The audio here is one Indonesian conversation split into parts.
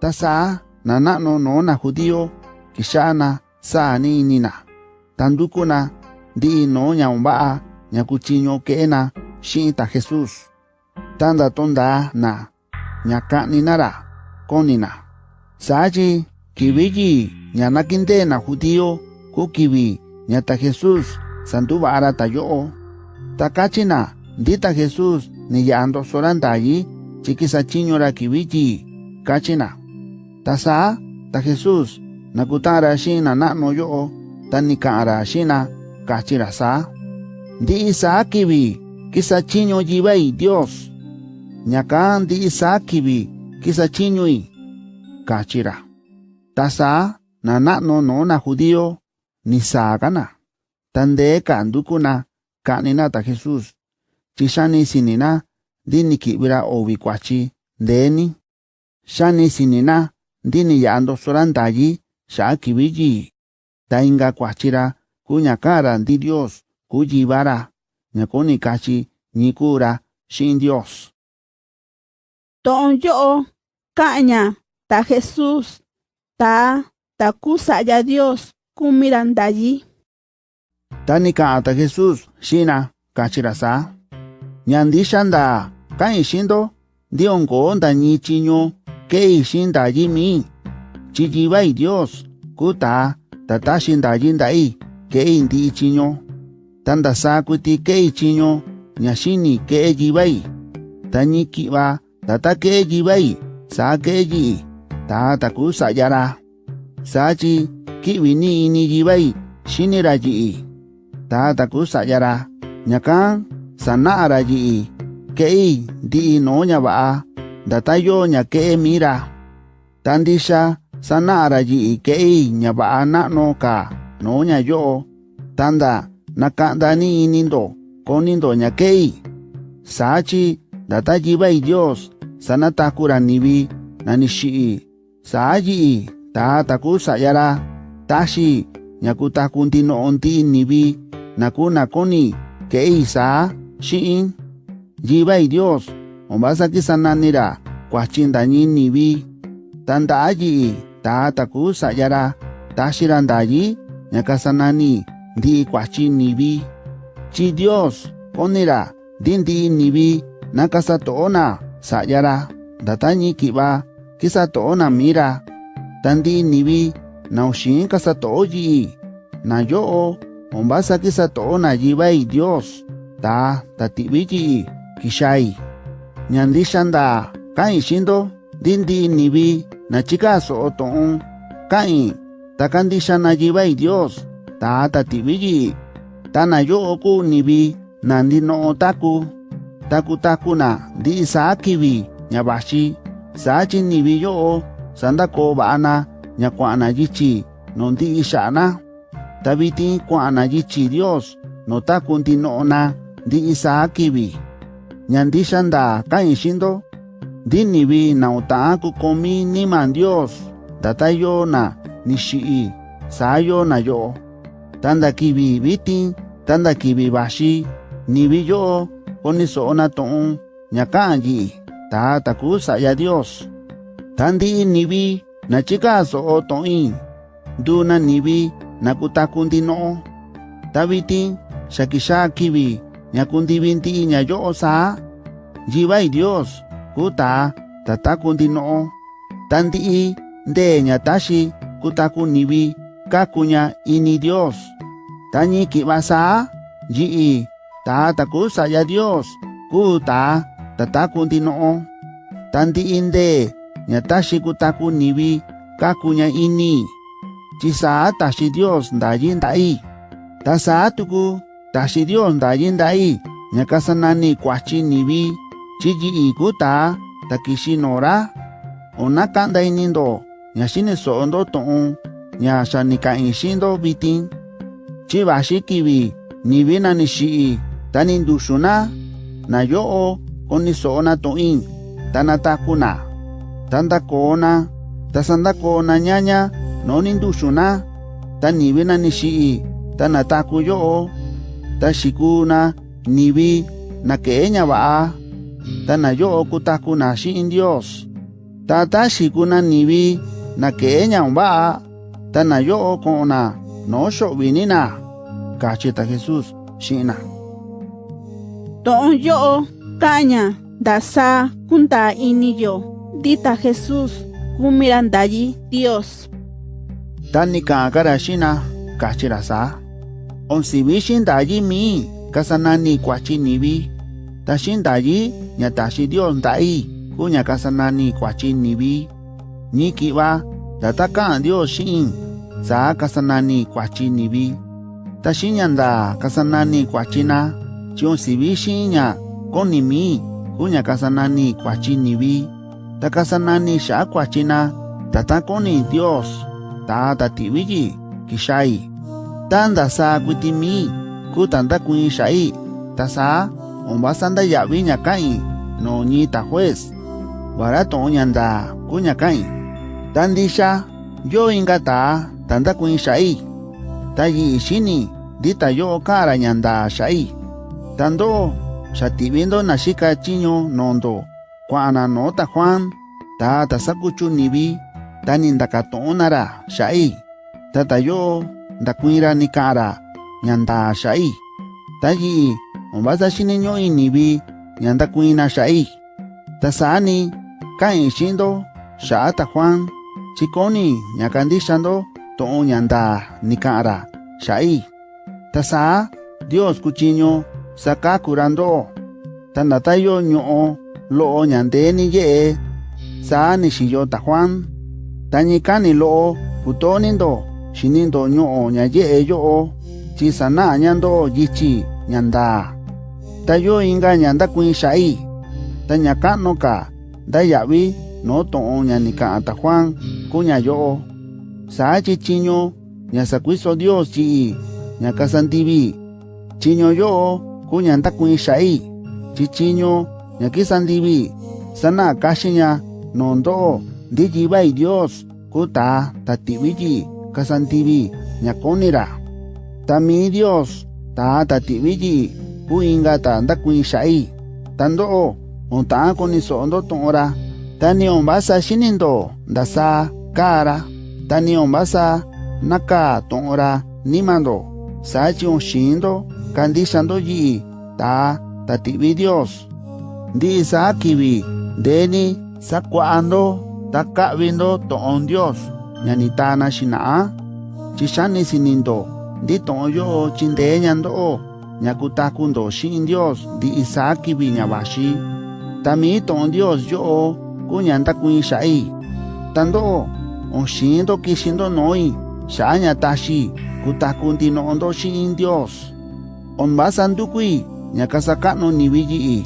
ta saa na na'nu nuu na judío kixa'a na sa'a ni ini na ta nduku na ndi'i nuu ña va'a ña kuchiñu ke'e na xi'in ta jesús ta ndatondaa na ña ka'ni na ra kuni na saa chi kivi yi ña nakindee na judío ku kivi ña ta jesús sanduva'a ra ta yo'o. Ta kachi na ndi ta jesús ni ya'a ndoso ra ndayi chi kisachiñu ra kivi yi tasa ta Jesús nakutara shina na'no yo'o ta nika'ara shina kachira sa. Ndi'i sa kivi kisachiño yivai Dios. Ñaka ndi'i sa kivi kisachiñoi kachira. Tasa na na'no no na judío ni saagana tandee ka'andukuna ka'nina ta Jesús ti sinina ndi niki'vira ovi kuachi ndeeni xani sinina ndini yando sorantayi xa kiviyi ta inka kuachira kuñakara ndi dios kuyivara ñakuni kachi nyikura shin dios. To'on yo'o ka'ña ta jesus ta ta ya dios kumira ndayi tani ka'a ta jesus xina kachira sa. Ñandi xanda ka'in xindo ndionko ndañi chiño. Ke'i xi'in ndayi mi'i chi yivai dios. Kuu taa ta taxi ndayi nda'i ke'i ndi'i chiñu ta ndasaa kuiti ke'i chiñu ña xini ke'e yivai ta ñi ki'va ta ta ke'e yivai saa ke'e yi'i ta ta kuu sa'ya ra. Saa chi ki'vi ni ini yivai xini ra yi'i ta ta kuu sa'ya ra. Ñakan sana'a ra yi'i ke'i ndi'i nuu ña va'a ndata yoo ña ke'e mi'i ra ta ndixa sana'a ra yi'i ke'i ña va'a na'nu ka. Nuu ña yo'o. Ta nda naka'nda ni ini ndo kuni ndo ña ke'i saa chi ndata yivai dios. Sanataku ra nivi na ni xi'i saa yi'i ta ta kuu sa'ya ra taxi ña kutaku ndino'o ndi'i nivi na kuu na kuni ke'i saa xi'in. Yivai dios ombasaki sananira kuachindañinivi tanda'ayi'i ta taku sa'yara taxirandayi ñakasanani ndi'i kuachinivi chi dios konira ndi ndi'inivi nakasato'ona sa'yara ndatañi ki'va kisato'ona mira. Tandi'inivi nauxin kasato'o yi'i nayo'o ombasa kisato'ona yiva'i dios ta tati'vi yi'i kixai ña ndixa ndaa ka'in xi'in ndo ndi ndi'i nivi na chikaso'o to'on ka'in ta kandixa na yivai dios ta ta ti'vi yi'i ta na yo'o kuu nivi na ndino'o taku. Taku na ndi'i saa kivi ña vaxi saa chi nivi yo'o sandakoo va'a na ña kua'an na yichi nuu ndi'i xa'a na ta vitin kua'an na yichi dios nuu taku ndino'o na ndi'i ñandisha nda kain shindo dinivi nautaaku komi niman dios datayo na nishi'i sayo na yo, tanda kivi viti, tanda kivi vaxi nivi yo'o koniso'o na to'on ñaka'an yi'i ta taku sa'ya dios. Tandi'i nivi nachikaso'o to'in nduna nivi na kutakundi no, vitin shakisha kivi ña kundivi ndi'i ña yo'o saa yivai dios kuu taa ta taku ndino'o ta ndi'i ndee ña taxi kutaku nivi kaku ña ini dios. Ta ñi ki'va saa yi'i ta kuu sa'ya dios kuu taa ta taku ndino'o ta ndi'i ndee ña taxi kutaku nivi kaku ña ini. Chi saa taxi dios ndayi nda'i. Ta saa tuku taxi dios ndayi nda'i ña kasanani kuachi nivi chi yi'i kuu taa ta kixi nora o naka'nda ini ndo. Ña xiniso'o ndo tu'un ña xa ni chi vaxi kivi nivi na ni xi'i ta ni nduxu na. Na yo'o koniso'o na tu'in ta na ta ndakoo na. Ta sandakoo na ñaña no ni nduxu na. Ta nivi na ni xi'i ta nataku yo'o tashikuna nibi naqueña va. Tanayo kutakuna shin Dios. Tatashikuna nibi naqueña va. Tanayo kona no shovinina cachita Jesús shina don yo caña dasa kunta iniyo dita Jesús kumirandayi Dios. Tanika karashina kachirasa kachira sa on sivishin dayi mi kasanani kwachi nivi tashin dayi nya tashi Dios dai kunya kasanani kwachi nivi ni kiwa dataka Dios shin sa kasanani kwachi nivi tashin nyanda kasanani kwachina chion sivishin nya koni mi kunya kasanani kwachi nivi ta kasanani sha kwachina tata koni Dios ta tatiwiji kishai tanda sa kuitimi kutanda kuin xai tasa omba sanda ya ña kai no ni ta juez barato oñanda kuña kai tandisha yo ingata tanda kuin xai tayi ishini dita yo kara ñanda xai. Tando xativindo na shika chiño nondo kuana no ta juan ta tasakuchunivi tanindakato'onara xai. Tatayo ndakuira nikara nyanda shai tayi ombasa shineño inivi nyanda kuina shai tasani kain shindo shata Juan chikoni nyakandishando to nyanda nikara shai tasa Dios kuchiño saka kurando. Tandatayo ñoo lo nyande ni ye. Sa ni shiyo ta Juan tañikani lo putonindo shinindo ñoo nya ye yo chi sana nyando yichi nyanda tayo inga nyanda kuin shai tañakano ka dayavi no to nya nika ta Juan kunya yo sa chi chiño nya sakuiso Dios chi nya kasantivi. Chiño yo kunya nda kuin shai chi chiño nya kisantivi. Sana kashinya nondo ndi bai Dios kuta tatiwiji kasantivi nyakonira tami Dios ta tatiwiji kuinga ta nda kuin shai. Tando onta koni sondo tora tani ombasa shinindo ndasa kara. Tani ombasa naka tora nimando. Sachi shindo kandishando yi ta tativi Dios. Ndi sa kivi deni sakuando takavindo to'on Dios ñanita na xina'a chixani sinindo ndito'on yo'o chinde'e ñando'o ñakutakundo xi'in dios ndi'i saa kivi ñavaxi ta mi'i to'on dios yo'o ku ñandakui'in xa'i tando'o oxindo kixindo no'i. Xa'a ñataxi kutaku ndino'ondo xi'in dios. Onvasandukui ñakasaka'nu nivi yi'i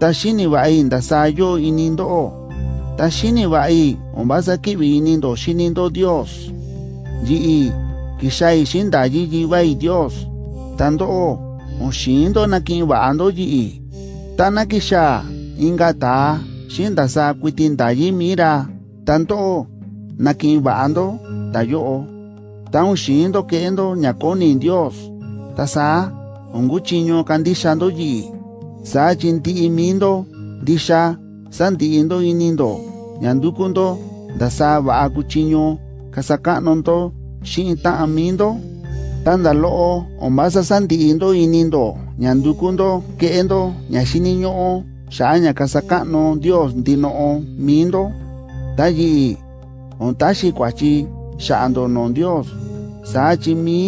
ta xini va'i ndasayo inindo'o Tashini vai ombasa kivinindo shinindo Dios. ji i kishai shindaji ji vai Dios. Tando o oshindo nakin va ando ji i Tana kisha ingata shinda sa kuitinda ji mira. ta ndo o nakin va ando tayo o. Tan oshindo kendo nyakoni Dios. Tasa on guchinyo kandishando ji i Sa chinti imindo disha san ti i ndo inindo. Ñandukundo ndasa va'a kuchiño kasaka'nundo xi'in ta'an mindo tanda lo'o ombasa santi'indo inindo ñandukundo ke'endo ña xiniño'o xa'a ña kasaka'nu Dios ndino'o mindo ta yi'i on taxi kuachi xa'ando non Dios. Sa chi mi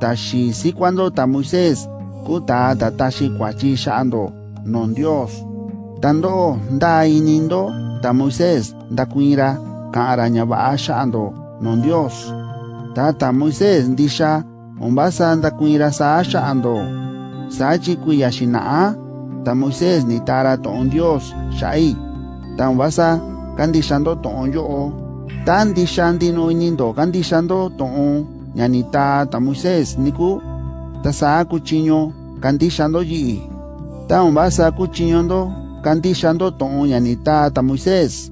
taxi sikuando ta Moisés kuta ta taxi kuachi xa'ando non Dios. Tando nda inindo ta Moisés ndakuira ka'ara ña va'a xa'ando non Dios. Ta ta Moisés ndixa ombasa ndakuira sa xa'ando sachi kuiya xina'a ta Moisés ni tara to'on Dios xa'i ta ombasa kandixando to'on yo'o. Ta ndixa ndino inindo kandixando to'on ña ni ta Moisés niku. Ta sa kuchiño kandixando yi'i. Ta ombasa kuchiñondo kandi shando ton yani ta ta Moisés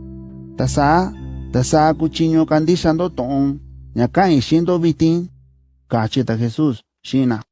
tasa tasa kuchiño kandi shando ton ñakan shindo vitin. Kachita Jesús shina.